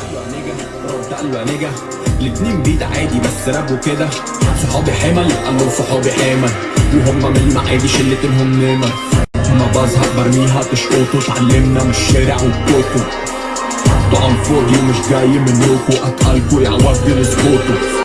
أيوه نجا الاتنين بيت عادي بس راب وكده صحابي حمل قالوا صحابي حمل وهم من المعادي شلتهم نمر ما بزهق برميها تشقطوا اتعلمنا من الشارع والكتب طعم فاضي ومش جاي منكو اتقالكو يا وفد اسكتوا